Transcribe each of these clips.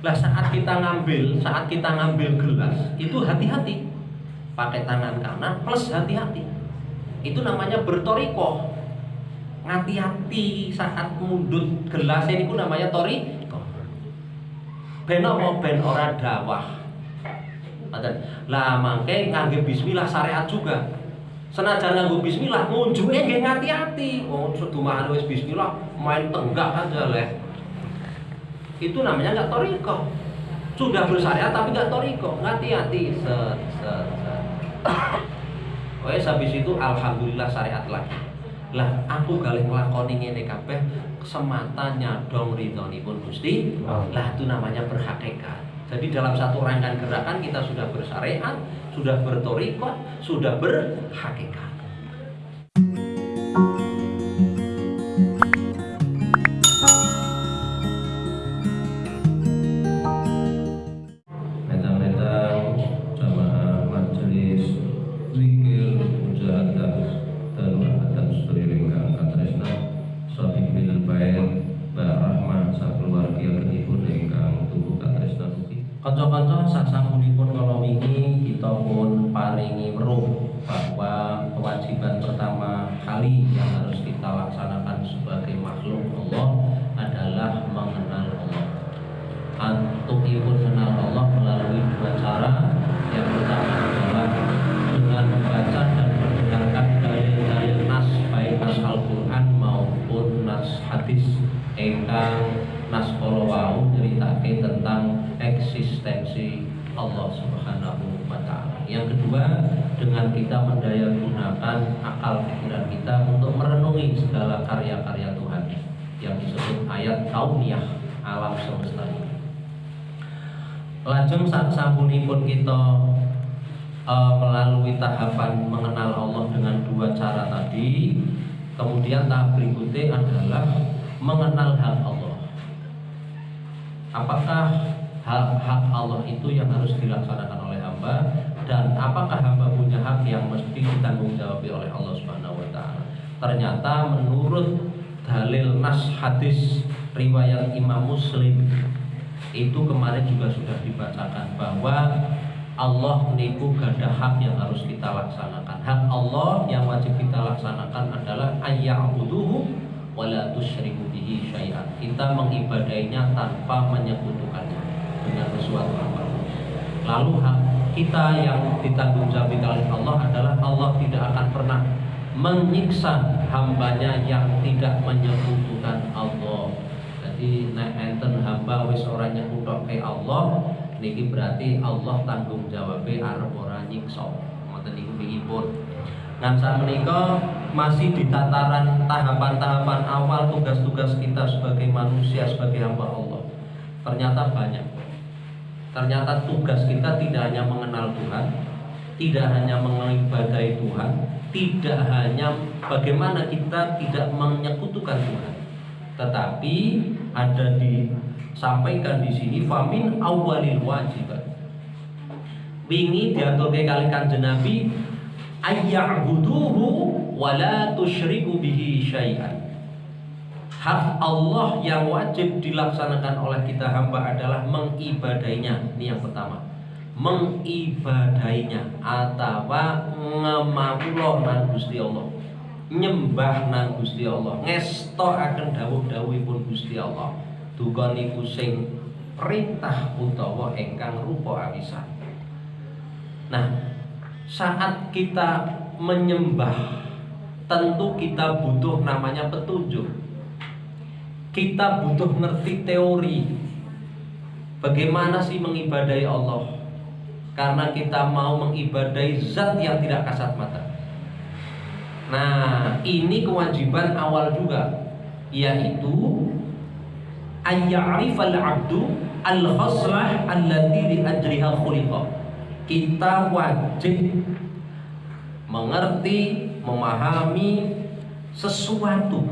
Lah saat kita ngambil, saat kita ngambil gelas itu hati-hati. Pakai tangan kanan plus hati-hati. Itu namanya bertoriko. Hati-hati saat mundut gelas ini pun namanya toriko. Ben apa ben ora dawah. Lah mangke ngangge bismillah syariat juga. Senajan nganggo bismillah ngunjuke nggih ngati-ati. Oh sedumahan wis bismillah main tenggak aja leh itu namanya nggak toriko. Sudah bersyariat tapi nggak toriko. Hati-hati set set set. Wes habis itu alhamdulillah syariat lagi. Lah aku galih nglakoni ngene kabeh semata nyadong ridhonipun Gusti lah itu namanya berhakikat. Jadi dalam satu rangkaian gerakan kita sudah bersyariat sudah bertoriko sudah berhakikat wau nyeritake tentang eksistensi Allah Subhanahu wa taala. Yang kedua, dengan kita mendaya gunakan akal pikiran kita untuk merenungi segala karya-karya Tuhan yang disebut ayat kauniyah alam semesta ini. Lajeng saat pun kita uh, melalui tahapan mengenal Allah dengan dua cara tadi, kemudian tahap berikutnya adalah mengenal hak Allah. Apakah hak-hak Allah itu yang harus dilaksanakan oleh hamba dan apakah hamba punya hak yang mesti ditanggung jawab oleh Allah Subhanahu wa taala. Ternyata menurut dalil nas hadis riwayat Imam Muslim itu kemarin juga sudah dibacakan bahwa Allah niku gada hak yang harus kita laksanakan. Hak Allah yang wajib kita laksanakan adalah ayya'buduhu wa la tusyriku bihi syai'an. Kita mengibadainya tanpa menyekutukannya. Dengan sesuatu apa lalu kita yang ditanggung jawab oleh Allah adalah Allah tidak akan pernah menyiksa hambanya yang tidak menyekutukan Allah. Jadi nek enten hamba wis ora nyekutok ke Allah niki berarti Allah tanggung jawabnya arep ora nyiksa. Ngoten niku pun Nah saat menikah masih di tataran tahapan-tahapan awal tugas-tugas kita sebagai manusia, sebagai hamba Allah. Ternyata banyak Ternyata tugas kita tidak hanya mengenal Tuhan, tidak hanya mengibadai Tuhan, tidak hanya bagaimana kita tidak menyekutukan Tuhan, tetapi ada disampaikan di sini famin awalil wajibat. Wingi diatur kali kanjeng Nabi ayya'buduhu wala tusyriku bihi syai'an. Hak Allah yang wajib dilaksanakan oleh kita hamba adalah mengibadainya. Ini yang pertama. Mengibadainya. Atau ngemawulo nang Gusti Allah. Nyembah nang Gusti Allah. Ngesto akan dawuh pun Gusti Allah. Duga niku sing perintah utawa engkang rupa awisan nah saat kita menyembah tentu kita butuh namanya petunjuk. Kita butuh ngerti teori. Bagaimana sih mengibadai Allah? Karena kita mau mengibadai zat yang tidak kasat mata. Nah ini kewajiban awal juga yaitu ayya'rifal abdu al-khaslah allati li ajriha khuliqa. Kita wajib mengerti memahami sesuatu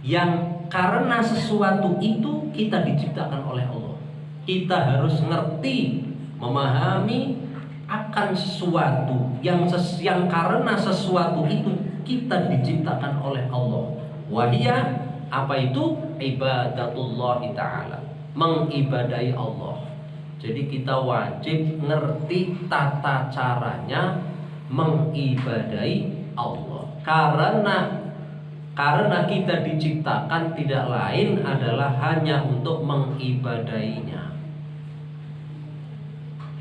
yang karena sesuatu itu kita diciptakan oleh Allah. Kita harus ngerti, memahami akan sesuatu yang ses, yang karena sesuatu itu kita diciptakan oleh Allah. Wahia apa itu ibadatullah taala. mengibadai Allah. Jadi kita wajib ngerti tata caranya mengibadai Allah. Karena karena kita diciptakan tidak lain adalah hanya untuk mengibadainya.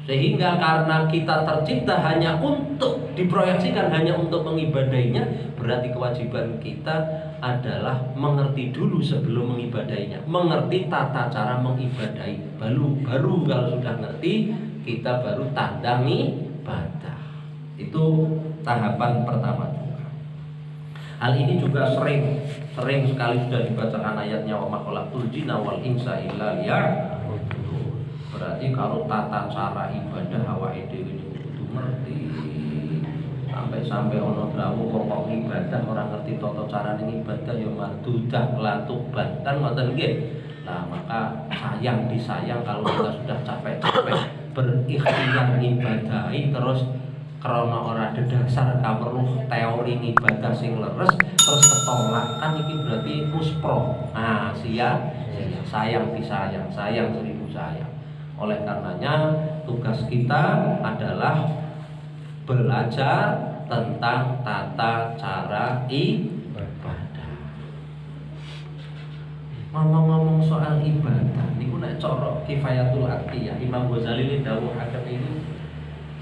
Sehingga karena kita tercipta hanya untuk diproyeksikan hanya untuk mengibadainya, berarti kewajiban kita adalah mengerti dulu sebelum mengibadainya, mengerti tata cara mengibadai. Baru baru kalau sudah ngerti, kita baru tandangi ibadah. Itu tahapan pertama Hal ini juga sering sering sekali sudah dibacakan ayatnya wa makhalatul jinna wal insa illa Berarti kalau tata cara ibadah hawa ide ini kudu ngerti. Sampai-sampai ono dawu kok ibadah orang ngerti tata cara ibadah ya mardudah latuban kan ngoten nggih. Nah, maka sayang disayang kalau kita sudah capek-capek berikhtiar ibadahi terus karena orang ada dasar kaweruh teori ibadah sing leres terus ketolak. Kan ini berarti muspro. Nah sia sayang disayang sayang seribu sayang. Oleh karenanya tugas kita adalah belajar tentang tata cara ibadah. Ngomong-ngomong soal ibadah ini nek corok kifayatul ya Imam Ghazali ini dawuh ini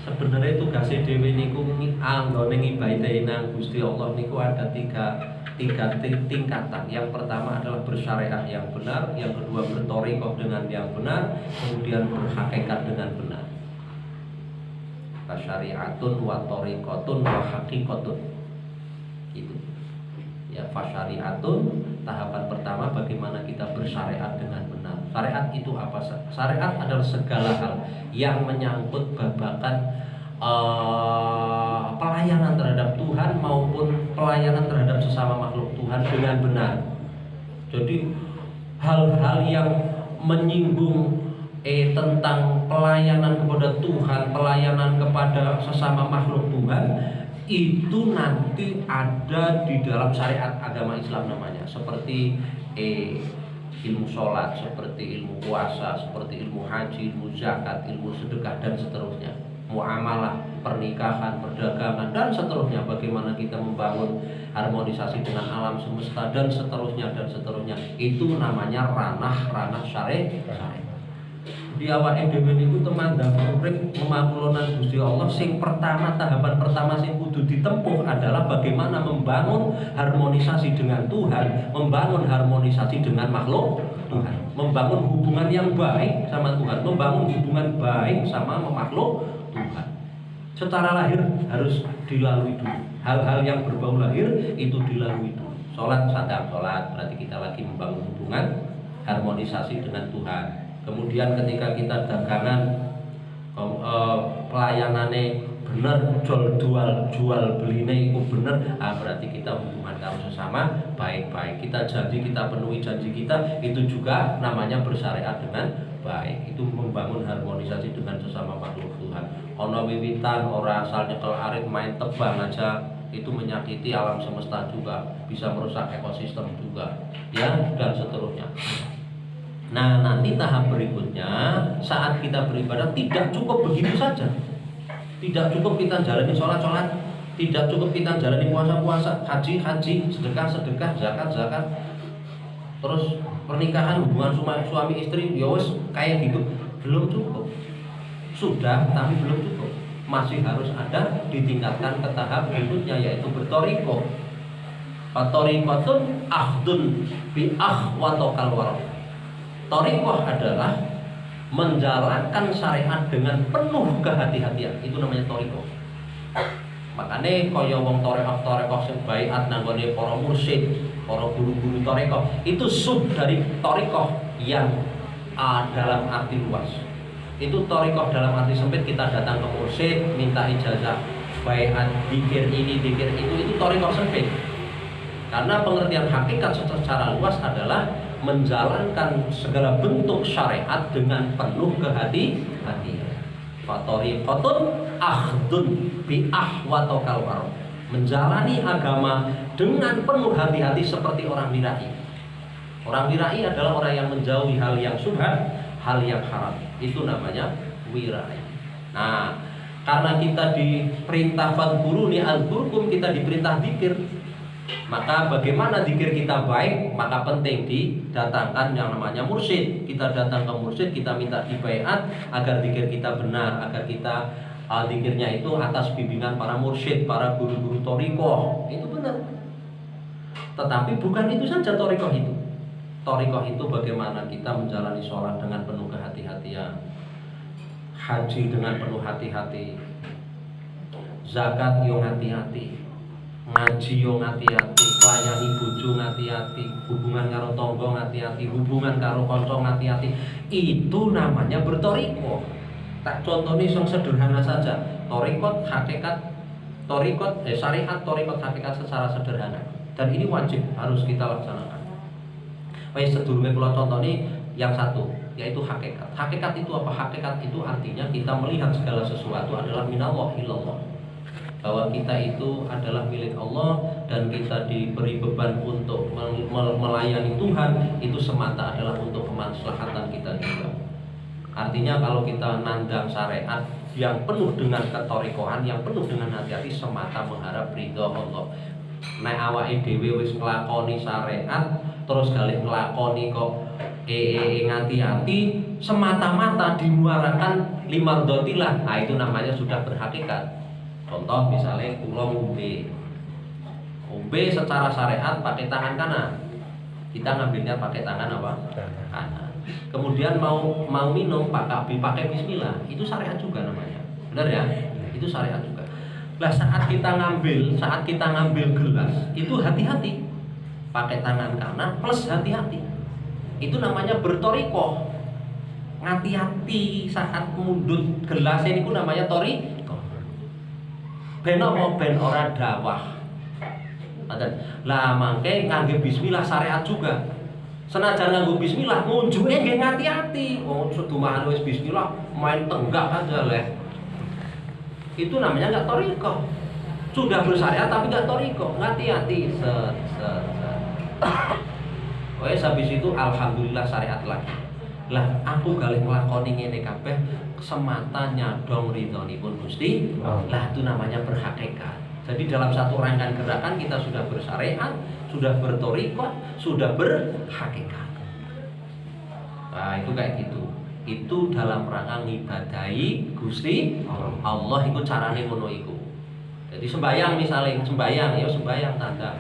sebenarnya tugas dewi niku anggone ngibadahi nang Gusti Allah niku ada tiga tiga tingkatan. Yang pertama adalah bersyariat yang benar, yang kedua bertorikoh dengan yang benar, kemudian berhakikat dengan benar. Fasyariatun wa torikotun wa hakikotun. Gitu. Ya, fasyariatun tahapan pertama bagaimana kita bersyariat dengan. Syariat itu apa? Syariat adalah segala hal yang menyangkut babakan uh, pelayanan terhadap Tuhan maupun pelayanan terhadap sesama makhluk Tuhan dengan benar. Jadi hal-hal yang menyinggung eh tentang pelayanan kepada Tuhan, pelayanan kepada sesama makhluk Tuhan itu nanti ada di dalam syariat agama Islam namanya seperti eh, ilmu sholat, seperti ilmu puasa, seperti ilmu haji, ilmu zakat, ilmu sedekah dan seterusnya. Muamalah, pernikahan, perdagangan dan seterusnya. Bagaimana kita membangun harmonisasi dengan alam semesta dan seterusnya dan seterusnya. Itu namanya ranah-ranah syariat di awal dhewe niku temandang urip memakulonan Gusti Allah sing pertama tahapan pertama sing kudu ditempuh adalah bagaimana membangun harmonisasi dengan Tuhan, membangun harmonisasi dengan makhluk Tuhan, membangun hubungan yang baik sama Tuhan, membangun hubungan baik sama makhluk Tuhan. Secara lahir harus dilalui dulu. Hal-hal yang berbau lahir itu dilalui dulu. Sholat sadar sholat berarti kita lagi membangun hubungan harmonisasi dengan Tuhan kemudian ketika kita dagangan eh, pelayanannya benar jual jual jual beline itu benar ah, berarti kita hubungan kamu sesama baik-baik. Kita janji kita penuhi janji kita itu juga namanya bersyariat dengan baik. Itu membangun harmonisasi dengan sesama makhluk Tuhan. Ono wiwitan orang asal nyekel arit main tebang aja. Itu menyakiti alam semesta juga bisa merusak ekosistem juga. Ya dan seterusnya Nah nanti tahap berikutnya saat kita beribadah tidak cukup begitu saja. Tidak cukup kita jalani sholat-sholat Tidak cukup kita jalani puasa-puasa Haji-haji, sedekah-sedekah, zakat-zakat Terus pernikahan hubungan suami istri Yowes ya kayak gitu. Belum cukup. Sudah tapi belum cukup. Masih harus ada ditingkatkan ke tahap berikutnya yaitu bertoriko. Fatorikotun ahdun bi ahwatokal warok Torikoh adalah menjalankan syariat dengan penuh kehati-hatian. Itu namanya torikoh. Makanya kaya wong torekoh torekoh sebaiat nanggone para mursyid, para guru-guru torekoh itu sub dari torikoh yang dalam arti luas. Itu torikoh dalam arti sempit kita datang ke mursyid minta ijazah baiat dikir ini dikir itu itu torikoh sempit. Karena pengertian hakikat secara luas adalah menjalankan segala bentuk syariat dengan penuh kehati-hatian. Fatori kotun ahdun bi ahwatokal Menjalani agama dengan penuh hati-hati seperti orang dirahi. Orang wirai adalah orang yang menjauhi hal yang subhat, hal yang haram. Itu namanya wirai. Nah, karena kita diperintah fadkuruni al-burkum, kita diperintah dikir. Maka bagaimana dikir kita baik, maka penting didatangkan yang namanya mursyid. Kita datang ke mursyid, kita minta dibaiat agar dikir kita benar, agar kita uh, dikirnya itu atas bimbingan para mursyid, para guru-guru toriko. Itu benar. Tetapi bukan itu saja toriko itu. Torikoh itu bagaimana kita menjalani sholat dengan penuh kehati-hatian Haji dengan penuh hati-hati Zakat yang hati-hati Ngaji yang hati-hati Melayani buju hati-hati Hubungan karo tonggo hati-hati Hubungan karo konco hati-hati Itu namanya bertoriko Tak contohnya yang sederhana saja Torikot hakikat Torikot, eh, syariat torikot hakikat secara sederhana Dan ini wajib harus kita laksanakan Wes sedurunge kula contoni yang satu yaitu hakikat. Hakikat itu apa? Hakikat itu artinya kita melihat segala sesuatu adalah minallah ilallah. Bahwa kita itu adalah milik Allah dan kita diberi beban untuk melayani Tuhan itu semata adalah untuk kemaslahatan kita juga. Artinya kalau kita nandang syariat yang penuh dengan ketorikohan, yang penuh dengan hati-hati semata mengharap ridho Allah. Nek awake dhewe wis nglakoni syariat terus kali ngelakoni kok ee -e ngati-hati semata-mata dimuarakan lima dotilah nah itu namanya sudah berhakikat contoh misalnya pulau ngombe. Ngombe secara syariat pakai tangan kanan. Kita ngambilnya pakai tangan apa? Kanan. Kemudian mau mau minum pakai pakai Bismillah itu syariat juga namanya. Benar ya? Itu syariat juga. Lah saat kita ngambil saat kita ngambil gelas itu hati-hati. Pakai tangan kanan plus hati-hati. Itu namanya bertoriko hati-hati saat mundut gelas ini pun namanya tori ben apa ben ora dawah? Lah mangke ngangge bismillah syariat juga. Senajan nganggo bismillah ngunjuke nggih hati-hati oh sedumahan wis bismillah main tenggak aja leh itu namanya enggak toriko. Sudah bersyariat tapi enggak toriko. Hati-hati set set. Wes habis itu alhamdulillah syariat lagi. Lah aku galih nglakoni ngene kabeh semata nyadong pun Gusti. Lah itu namanya berhakikat. Jadi dalam satu rangkaian gerakan kita sudah bersyariat, sudah bertorikot, sudah berhakikat. Nah itu kayak gitu. Itu dalam rangka ngibadahi Gusti Allah itu carane ngono iku. Jadi sembayang misalnya sembayang ya sembayang tanda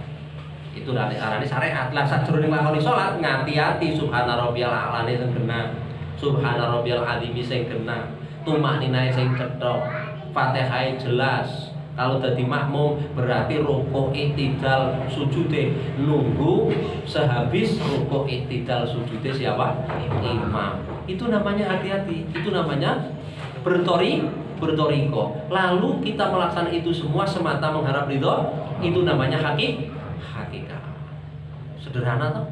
itu arane syariat lah sajroning lakoni salat ngati-ati subhana rabbiyal a'lane sing kena subhana rabbiyal azimi sing kena tumakninae sing cetha Fatihah jelas. Kalau jadi makmum berarti rukuk iktidal sujude. Nunggu sehabis rukuk iktidal sujude siapa? Imam. Itu namanya hati-hati. Itu namanya bertori bertoriko. Lalu kita melaksanakan itu semua semata mengharap ridho. Itu namanya hakik hakikat sederhana tuh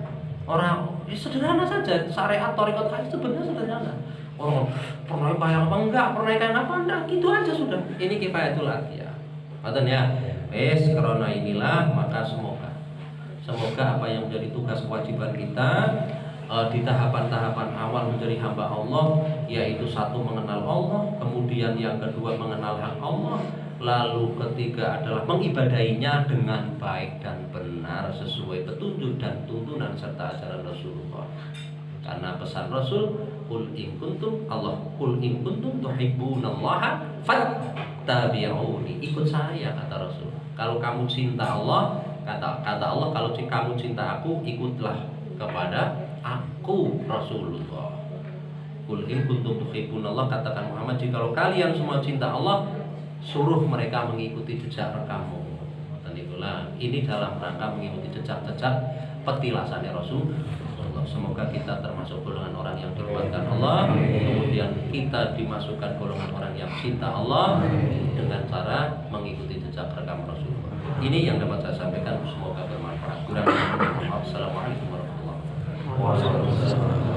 orang ya sederhana saja. Syariat torikot hadis sebenarnya sederhana. Orang pernah bayang apa enggak? Pernah kayak apa enggak? Gitu aja sudah. Ini kifayatul ya. Maten ya? Es karena inilah maka semoga. Semoga apa yang menjadi tugas kewajiban kita uh, di tahapan-tahapan awal menjadi hamba Allah yaitu satu mengenal Allah kemudian yang kedua mengenal hak Allah lalu ketiga adalah mengibadahinya dengan baik dan benar sesuai petunjuk dan tuntunan serta ajaran Rasulullah. Karena pesan Rasul kul in kuntum Allah kul in kuntum tuhibbunallaha fattabi'uni. Ikut saya kata Rasul. Kalau kamu cinta Allah kata kata Allah kalau kamu cinta aku ikutlah kepada aku Rasulullah. Kul in kuntum tuhibbunallah katakan Muhammad jika kalian semua cinta Allah suruh mereka mengikuti jejak rekammu dan itulah ini dalam rangka mengikuti jejak-jejak petilasannya Rasul Semoga kita termasuk golongan orang yang dikuatkan Allah. Kemudian kita dimasukkan golongan orang yang cinta Allah Dengan cara mengikuti jejak rekam Rasul Ini yang dapat saya sampaikan. Semoga bermanfaat. Kurang Assalamualaikum warahmatullahi wabarakatuh